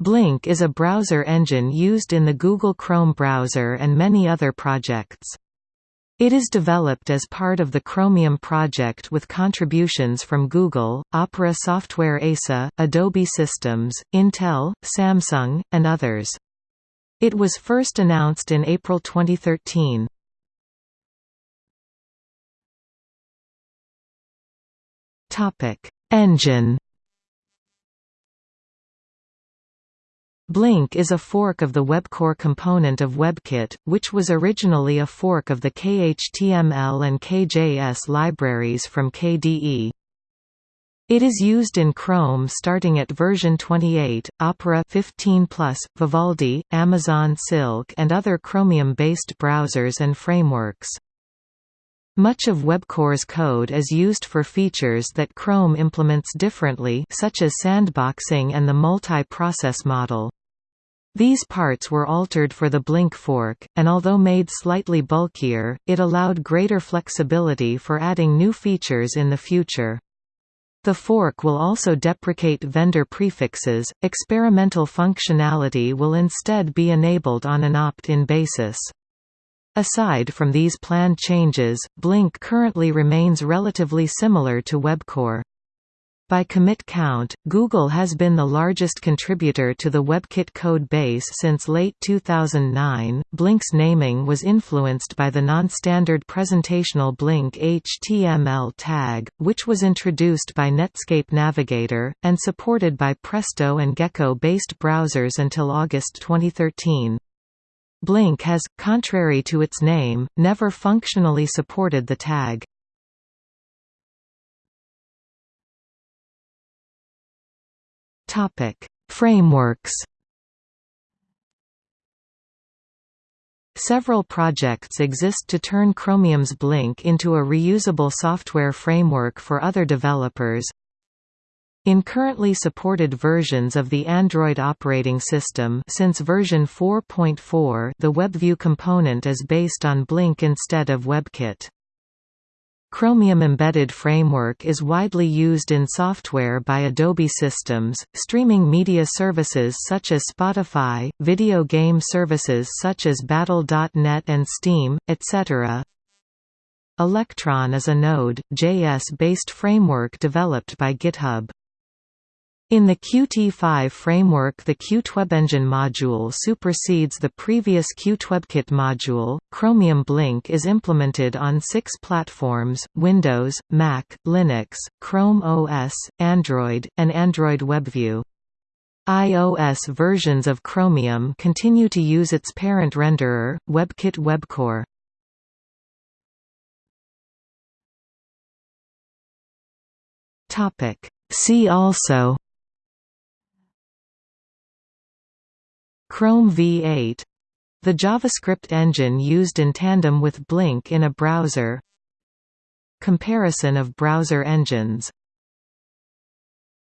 Blink is a browser engine used in the Google Chrome browser and many other projects. It is developed as part of the Chromium project with contributions from Google, Opera Software ASA, Adobe Systems, Intel, Samsung, and others. It was first announced in April 2013. Engine Blink is a fork of the WebCore component of WebKit, which was originally a fork of the KHTML and KJS libraries from KDE. It is used in Chrome starting at version 28, Opera 15+, Vivaldi, Amazon Silk and other Chromium-based browsers and frameworks. Much of WebCore's code is used for features that Chrome implements differently such as sandboxing and the multi-process model. These parts were altered for the Blink fork, and although made slightly bulkier, it allowed greater flexibility for adding new features in the future. The fork will also deprecate vendor prefixes. Experimental functionality will instead be enabled on an opt-in basis. Aside from these planned changes, Blink currently remains relatively similar to WebCore. By commit count, Google has been the largest contributor to the WebKit code base since late 2009. Blink's naming was influenced by the non-standard presentational Blink HTML tag, which was introduced by Netscape Navigator, and supported by Presto and Gecko-based browsers until August 2013. Blink has, contrary to its name, never functionally supported the tag. Topic: Frameworks. Several projects exist to turn Chromium's Blink into a reusable software framework for other developers. In currently supported versions of the Android operating system since version 4.4 the WebView component is based on Blink instead of WebKit. Chromium Embedded Framework is widely used in software by Adobe Systems, streaming media services such as Spotify, video game services such as Battle.net and Steam, etc. Electron is a Node.js-based framework developed by GitHub. In the Qt5 framework the QtWebEngine module supersedes the previous QtWebKit module. Chromium Blink is implemented on six platforms, Windows, Mac, Linux, Chrome OS, Android, and Android WebView. iOS versions of Chromium continue to use its parent renderer, WebKit WebCore. See also Chrome v8 the JavaScript engine used in tandem with Blink in a browser. Comparison of browser engines